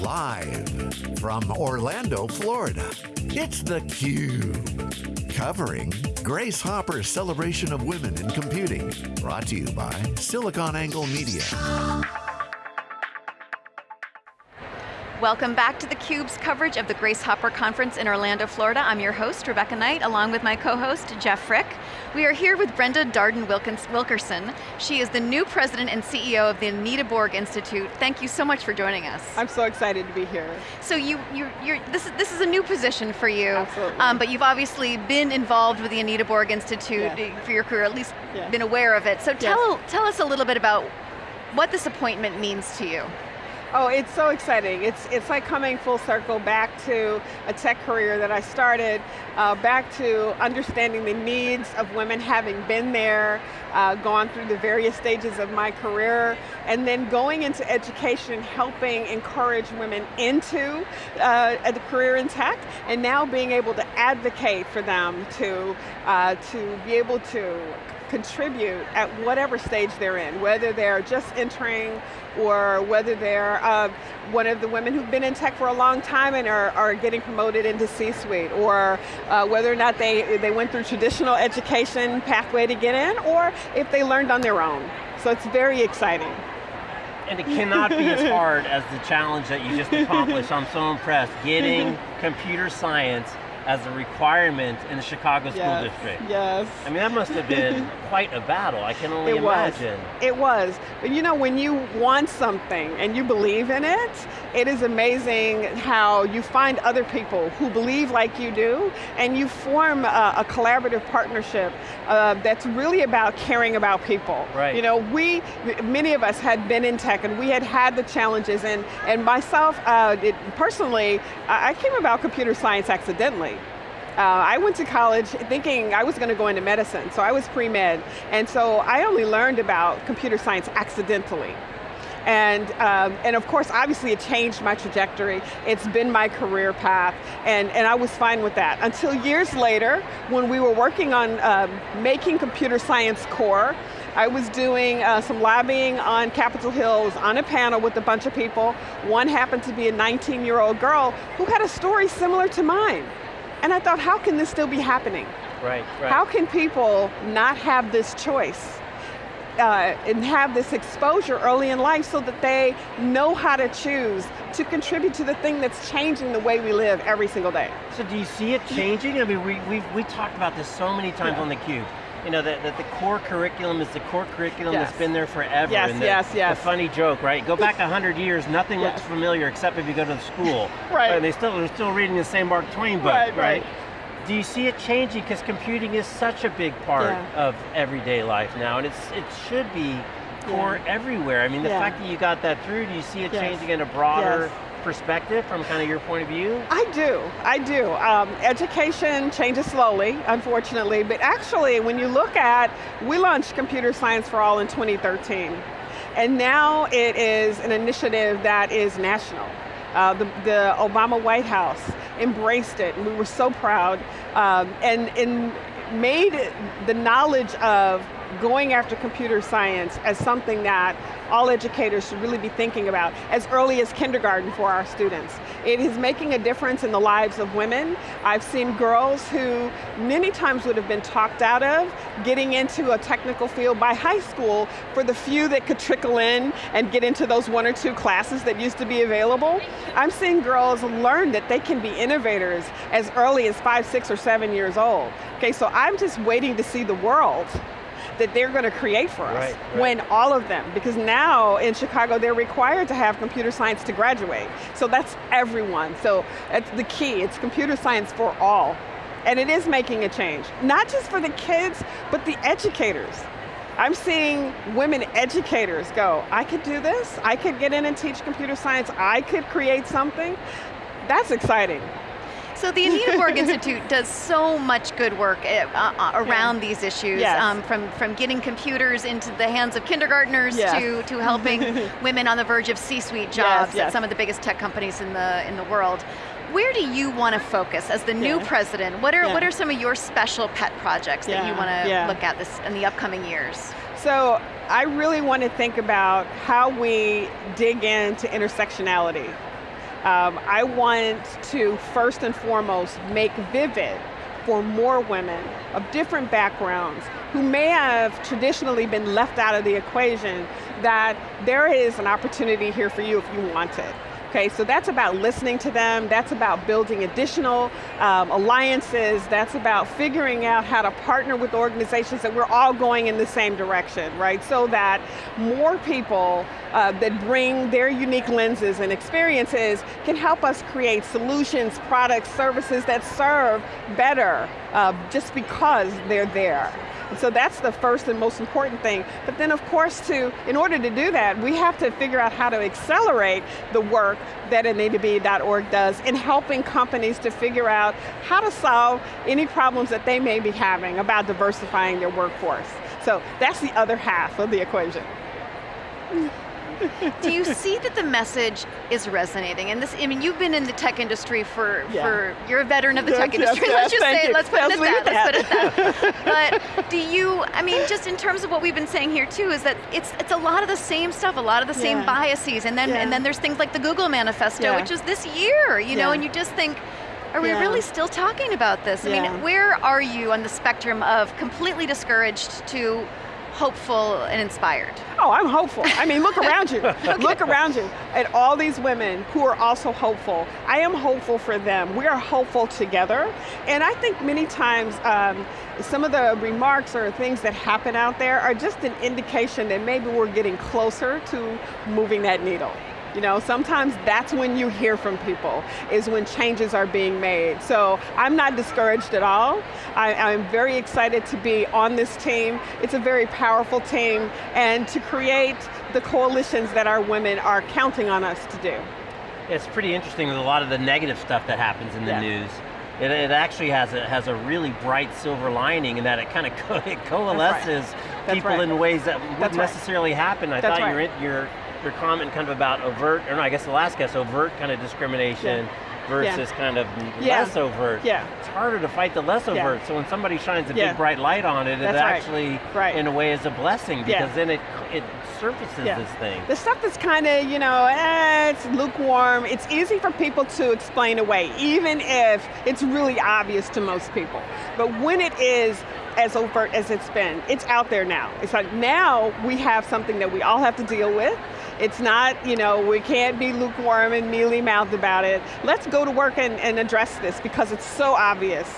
Live from Orlando, Florida, it's theCUBE. Covering Grace Hopper's celebration of women in computing. Brought to you by SiliconANGLE Media. Welcome back to theCUBE's coverage of the Grace Hopper Conference in Orlando, Florida. I'm your host, Rebecca Knight, along with my co-host, Jeff Frick. We are here with Brenda Darden Wilkerson. She is the new president and CEO of the Anita Borg Institute. Thank you so much for joining us. I'm so excited to be here. So you, you, you're, this, is, this is a new position for you. Absolutely. Um, but you've obviously been involved with the Anita Borg Institute yeah. for your career, at least yeah. been aware of it. So tell, yes. tell us a little bit about what this appointment means to you. Oh, it's so exciting. It's, it's like coming full circle back to a tech career that I started, uh, back to understanding the needs of women having been there, uh, gone through the various stages of my career, and then going into education, helping encourage women into uh, a career in tech, and now being able to advocate for them to, uh, to be able to contribute at whatever stage they're in, whether they're just entering or whether they're uh, one of the women who've been in tech for a long time and are, are getting promoted into C-suite, or uh, whether or not they, they went through traditional education pathway to get in, or if they learned on their own. So it's very exciting. And it cannot be as hard as the challenge that you just accomplished. I'm so impressed. Getting computer science as a requirement in the Chicago yes, School District. Yes. I mean, that must have been quite a battle, I can only it imagine. Was. It was. But you know, when you want something and you believe in it, it is amazing how you find other people who believe like you do, and you form a, a collaborative partnership uh, that's really about caring about people. Right. You know, we, many of us had been in tech and we had had the challenges, and, and myself, uh, it, personally, I came about computer science accidentally. Uh, I went to college thinking I was going to go into medicine, so I was pre-med, and so I only learned about computer science accidentally. And, um, and of course, obviously it changed my trajectory. It's been my career path, and, and I was fine with that. Until years later, when we were working on um, making computer science core, I was doing uh, some lobbying on Capitol Hills on a panel with a bunch of people. One happened to be a 19-year-old girl who had a story similar to mine. And I thought, how can this still be happening? Right, right. How can people not have this choice? Uh, and have this exposure early in life so that they know how to choose to contribute to the thing that's changing the way we live every single day. So do you see it changing? I mean, we, we've we talked about this so many times yeah. on theCUBE. You know, that, that the core curriculum is the core curriculum yes. that's been there forever. Yes, and the, yes, yes. The funny joke, right? Go back 100 years, nothing yes. looks familiar except if you go to the school. right. And they still, they're still reading the same Mark Twain book, right? right? Do you see it changing? Because computing is such a big part yeah. of everyday life now, and it's it should be core yeah. everywhere. I mean, the yeah. fact that you got that through, do you see it yes. changing in a broader yes. Perspective from kind of your point of view? I do, I do. Um, education changes slowly, unfortunately, but actually when you look at, we launched Computer Science for All in 2013, and now it is an initiative that is national. Uh, the, the, Obama White House embraced it, and we were so proud, um, and, and made the knowledge of going after computer science as something that all educators should really be thinking about as early as kindergarten for our students. It is making a difference in the lives of women. I've seen girls who many times would have been talked out of getting into a technical field by high school for the few that could trickle in and get into those one or two classes that used to be available. I'm seeing girls learn that they can be innovators as early as five, six, or seven years old. Okay, so I'm just waiting to see the world that they're going to create for us right, right. when all of them, because now in Chicago they're required to have computer science to graduate. So that's everyone. So that's the key, it's computer science for all. And it is making a change. Not just for the kids, but the educators. I'm seeing women educators go, I could do this, I could get in and teach computer science, I could create something. That's exciting. So the Anita Borg Institute does so much good work uh, uh, around yeah. these issues, yes. um, from, from getting computers into the hands of kindergartners yes. to, to helping women on the verge of C-suite jobs yes, at some of the biggest tech companies in the, in the world. Where do you want to focus as the new yeah. president? What are, what are some of your special pet projects that you want to look at this in the upcoming years? So I really want to think about how we dig into intersectionality. Um, I want to first and foremost make vivid for more women of different backgrounds who may have traditionally been left out of the equation that there is an opportunity here for you if you want it. Okay, so that's about listening to them, that's about building additional um, alliances, that's about figuring out how to partner with organizations that we're all going in the same direction, right? So that more people uh, that bring their unique lenses and experiences can help us create solutions, products, services that serve better uh, just because they're there. And so that's the first and most important thing. But then of course to, in order to do that, we have to figure out how to accelerate the work that AnitaB.org does in helping companies to figure out how to solve any problems that they may be having about diversifying their workforce. So that's the other half of the equation. Do you see that the message is resonating? And this, I mean, you've been in the tech industry for, yeah. for you're a veteran of the yes, tech yes, industry, yes, let's just say it, let's put it at that, let's put it that. but do you, I mean, just in terms of what we've been saying here too, is that it's it's a lot of the same stuff, a lot of the same yeah. biases, and then yeah. and then there's things like the Google Manifesto, which is this year, you know, and you just think, are we really still talking about this? I mean, where are you on the spectrum of completely discouraged to hopeful and inspired? Oh, I'm hopeful. I mean, look around you. okay. Look around you at all these women who are also hopeful. I am hopeful for them. We are hopeful together. And I think many times, um, some of the remarks or things that happen out there are just an indication that maybe we're getting closer to moving that needle. You know, sometimes that's when you hear from people, is when changes are being made. So I'm not discouraged at all. I, am very excited to be on this team. It's a very powerful team, and to create the coalitions that our women are counting on us to do. It's pretty interesting with a lot of the negative stuff that happens in the yeah. news. It, it, actually has a, has a really bright silver lining in that it kind of co it coalesces right. people right. in ways that wouldn't That's necessarily right. happen. I That's thought your, your your comment kind of about overt, or no, I guess the last guess, overt kind of discrimination yeah. versus yeah. kind of yeah. less overt. Yeah. It's harder to fight the less overt, so when somebody shines a big bright light on it, That's it actually, right. in a way, is a blessing because then it, it surfaces this thing. The stuff that's kind of, you know, eh, it's lukewarm, it's easy for people to explain away, even if it's really obvious to most people. But when it is as overt as it's been. It's out there now. It's like now we have something that we all have to deal with. It's not, you know, we can't be lukewarm and mealy-mouthed about it. Let's go to work and, and address this because it's so obvious.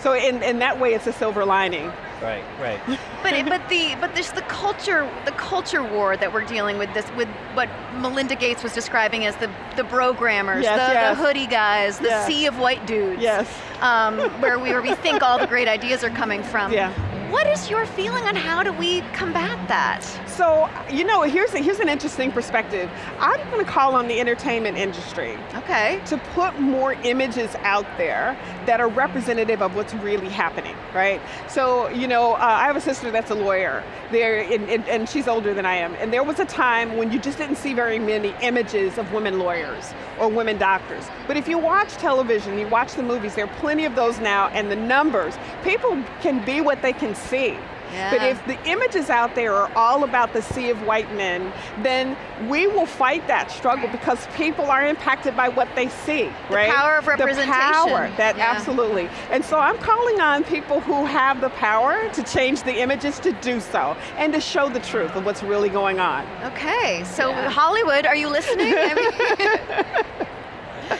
So in, in that way, it's a silver lining. Right, right. but but the but this the culture the culture war that we're dealing with this with what Melinda Gates was describing as the the programmers, yes, the, yes. the, hoodie guys, the yes. sea of white dudes. Yes. Um, where we where we think all the great ideas are coming from. Yeah. What is your feeling on how do we combat that? So, you know, here's, a, here's an interesting perspective. I'm going to call on the entertainment industry. Okay. To put more images out there that are representative of what's really happening, right? So, you know, uh, I have a sister that's a lawyer, there, and, and, and she's older than I am, and there was a time when you just didn't see very many images of women lawyers or women doctors. But if you watch television, you watch the movies, there are plenty of those now, and the numbers, people can be what they can see. Yeah. But if the images out there are all about the sea of white men, then we will fight that struggle because people are impacted by what they see, the right? The power of representation. The power, that yeah. absolutely. And so I'm calling on people who have the power to change the images to do so and to show the truth of what's really going on. Okay, so yeah. Hollywood, are you listening?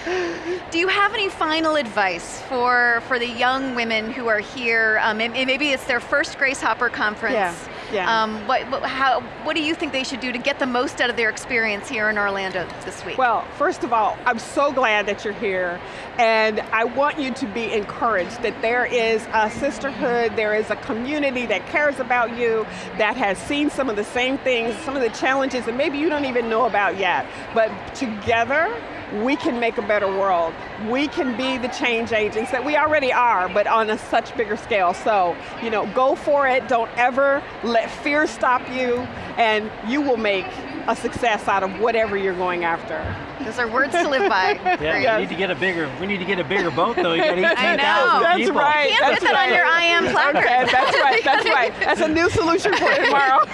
Do you have any final advice for, for the young women who are here? Um, maybe it's their first Grace Hopper conference. Yeah. Yeah. Um, what, what, how, what do you think they should do to get the most out of their experience here in Orlando this week? Well, first of all, I'm so glad that you're here, and I want you to be encouraged that there is a sisterhood, there is a community that cares about you, that has seen some of the same things, some of the challenges that maybe you don't even know about yet, but together, we can make a better world. We can be the change agents that we already are, but on a such bigger scale. So, you know, go for it. Don't ever let fear stop you, and you will make a success out of whatever you're going after. Those are words to live by. yeah, yes. we need to get a bigger. We need to get a bigger boat though. You got 18,000 That's people. right. You can't that's put that right. on your I am placard. Okay, that's right. That's right. That's a new solution for tomorrow.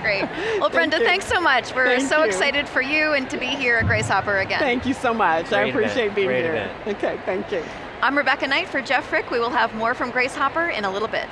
Great. Well, Brenda, Thank thanks so much. We're Thank so you. excited for you and to be here at Grace Hopper again. Thank you so much. Great I appreciate event. being Great here. Event. Okay, thank you. I'm Rebecca Knight for Jeff Frick. We will have more from Grace Hopper in a little bit.